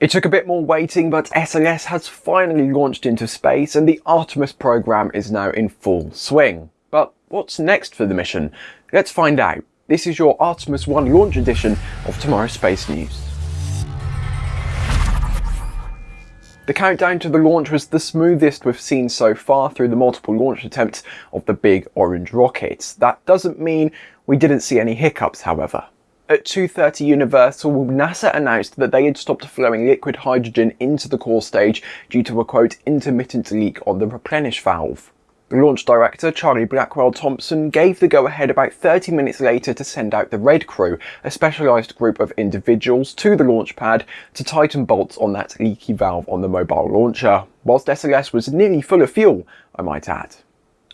It took a bit more waiting, but SLS has finally launched into space and the Artemis program is now in full swing. But what's next for the mission? Let's find out. This is your Artemis 1 launch edition of Tomorrow's Space News. The countdown to the launch was the smoothest we've seen so far through the multiple launch attempts of the big orange rockets. That doesn't mean we didn't see any hiccups, however. At 2.30 Universal, NASA announced that they had stopped flowing liquid hydrogen into the core stage due to a quote intermittent leak on the replenish valve. The launch director, Charlie Blackwell Thompson, gave the go-ahead about 30 minutes later to send out the Red Crew, a specialised group of individuals, to the launch pad to tighten bolts on that leaky valve on the mobile launcher, whilst SLS was nearly full of fuel, I might add.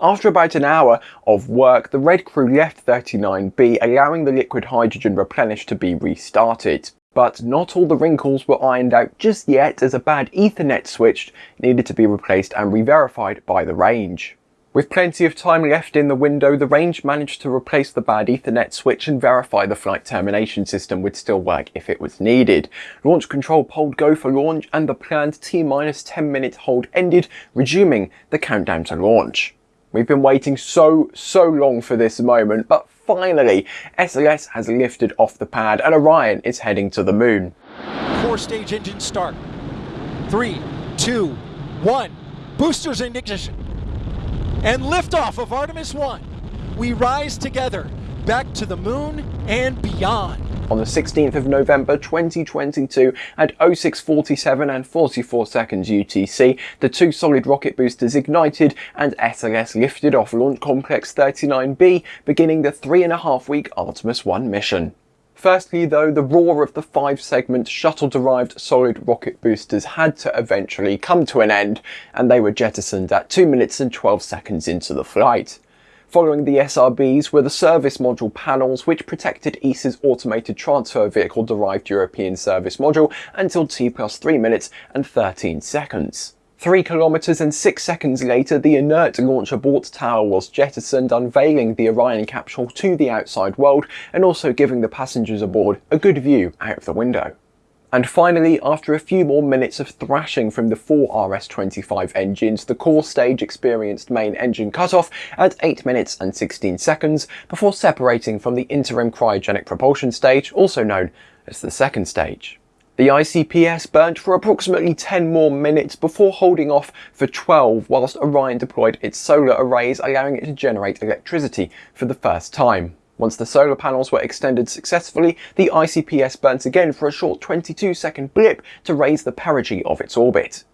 After about an hour of work, the Red Crew left 39B, allowing the liquid hydrogen replenish to be restarted. But not all the wrinkles were ironed out just yet as a bad Ethernet switch needed to be replaced and re-verified by the range. With plenty of time left in the window, the range managed to replace the bad Ethernet switch and verify the flight termination system would still work if it was needed. Launch control polled go for launch and the planned T-10 minute hold ended, resuming the countdown to launch. We've been waiting so, so long for this moment, but finally, SLS has lifted off the pad and Orion is heading to the moon. Core stage engine start. Three, two, one. Boosters in ignition. And liftoff of Artemis 1. We rise together back to the moon and beyond on the 16th of November 2022 at 0647 and 44 seconds UTC, the two solid rocket boosters ignited and SLS lifted off Launch Complex 39B, beginning the three and a half week Artemis 1 mission. Firstly though, the roar of the five segment shuttle derived solid rocket boosters had to eventually come to an end and they were jettisoned at 2 minutes and 12 seconds into the flight. Following the SRBs were the service module panels which protected ESA's automated transfer vehicle derived European service module until T plus 3 minutes and 13 seconds. 3 kilometers and 6 seconds later, the inert launch abort tower was jettisoned, unveiling the Orion capsule to the outside world and also giving the passengers aboard a good view out of the window. And finally, after a few more minutes of thrashing from the four RS-25 engines, the core stage experienced main engine cutoff at 8 minutes and 16 seconds before separating from the interim cryogenic propulsion stage, also known as the second stage. The ICPS burnt for approximately 10 more minutes before holding off for 12 whilst Orion deployed its solar arrays allowing it to generate electricity for the first time. Once the solar panels were extended successfully, the ICPS burnt again for a short 22 second blip to raise the perigee of its orbit.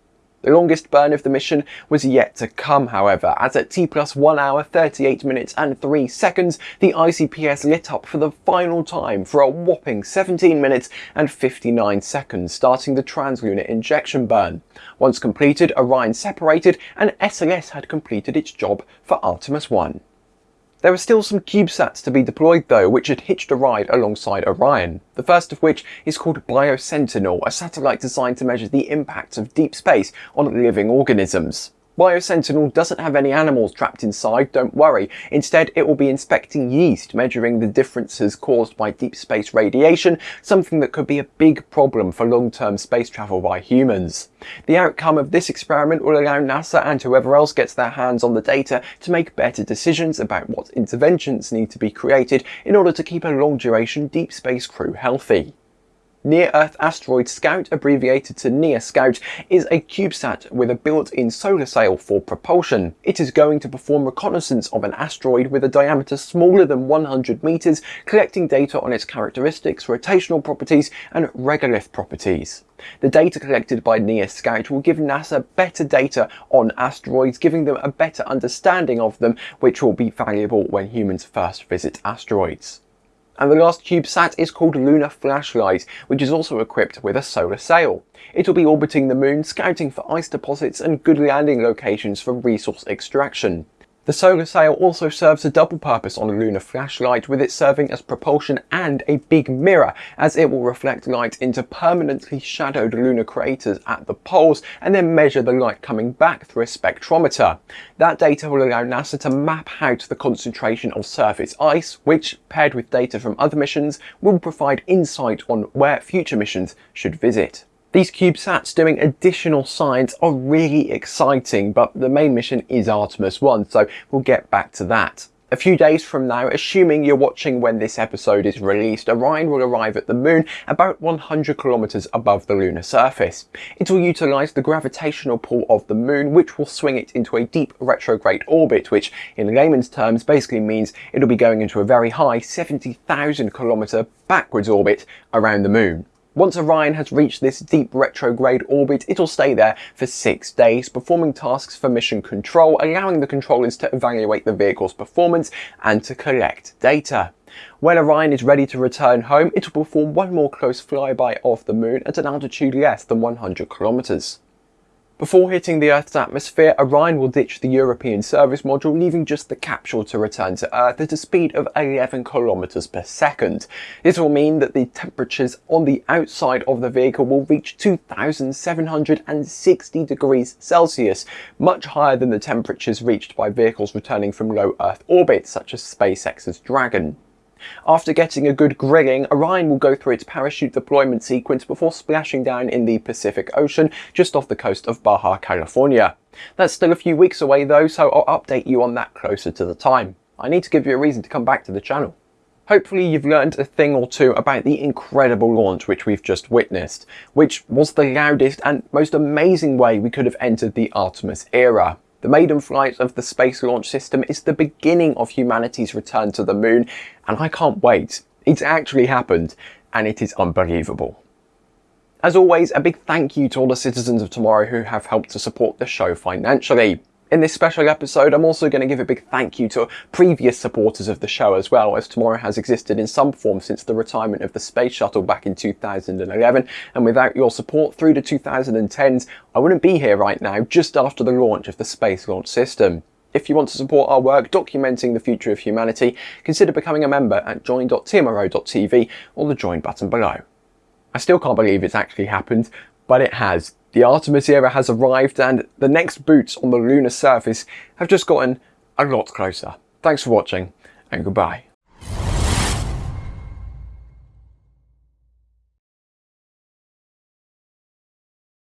The longest burn of the mission was yet to come, however, as at T plus 1 hour 38 minutes and 3 seconds, the ICPS lit up for the final time for a whopping 17 minutes and 59 seconds, starting the translunar injection burn. Once completed, Orion separated and SLS had completed its job for Artemis 1. There are still some CubeSats to be deployed though, which had hitched a ride alongside Orion. The first of which is called BioSentinel, a satellite designed to measure the impacts of deep space on living organisms. BioSentinel doesn't have any animals trapped inside, don't worry. Instead, it will be inspecting yeast, measuring the differences caused by deep space radiation, something that could be a big problem for long-term space travel by humans. The outcome of this experiment will allow NASA and whoever else gets their hands on the data to make better decisions about what interventions need to be created in order to keep a long-duration deep space crew healthy. Near-Earth Asteroid Scout, abbreviated to NEAR Scout, is a CubeSat with a built-in solar sail for propulsion. It is going to perform reconnaissance of an asteroid with a diameter smaller than 100 meters, collecting data on its characteristics, rotational properties, and regolith properties. The data collected by NEAR Scout will give NASA better data on asteroids, giving them a better understanding of them, which will be valuable when humans first visit asteroids. And the last CubeSat is called Lunar Flashlight, which is also equipped with a solar sail. It will be orbiting the moon, scouting for ice deposits and good landing locations for resource extraction. The solar sail also serves a double purpose on a lunar flashlight with it serving as propulsion and a big mirror as it will reflect light into permanently shadowed lunar craters at the poles and then measure the light coming back through a spectrometer. That data will allow NASA to map out the concentration of surface ice which, paired with data from other missions, will provide insight on where future missions should visit. These CubeSats doing additional science are really exciting, but the main mission is Artemis 1, so we'll get back to that. A few days from now, assuming you're watching when this episode is released, Orion will arrive at the moon about 100 kilometers above the lunar surface. It will utilize the gravitational pull of the moon, which will swing it into a deep retrograde orbit, which in layman's terms basically means it'll be going into a very high 70,000 kilometer backwards orbit around the moon. Once Orion has reached this deep retrograde orbit, it'll stay there for six days, performing tasks for mission control, allowing the controllers to evaluate the vehicle's performance and to collect data. When Orion is ready to return home, it will perform one more close flyby of the moon at an altitude less than 100 kilometers. Before hitting the Earth's atmosphere, Orion will ditch the European service module, leaving just the capsule to return to Earth at a speed of 11 kilometers per second. This will mean that the temperatures on the outside of the vehicle will reach 2,760 degrees Celsius, much higher than the temperatures reached by vehicles returning from low Earth orbit, such as SpaceX's Dragon. After getting a good grilling, Orion will go through its parachute deployment sequence before splashing down in the Pacific Ocean just off the coast of Baja California. That's still a few weeks away though, so I'll update you on that closer to the time. I need to give you a reason to come back to the channel. Hopefully you've learned a thing or two about the incredible launch which we've just witnessed, which was the loudest and most amazing way we could have entered the Artemis era. The maiden flight of the Space Launch System is the beginning of humanity's return to the moon, and I can't wait. It's actually happened, and it is unbelievable. As always, a big thank you to all the citizens of tomorrow who have helped to support the show financially. In this special episode, I'm also going to give a big thank you to previous supporters of the show as well, as Tomorrow has existed in some form since the retirement of the Space Shuttle back in 2011, and without your support through the 2010s, I wouldn't be here right now just after the launch of the Space Launch System. If you want to support our work documenting the future of humanity, consider becoming a member at join.tmro.tv or the join button below. I still can't believe it's actually happened, but it has. The Artemis era has arrived and the next boots on the lunar surface have just gotten a lot closer. Thanks for watching and goodbye.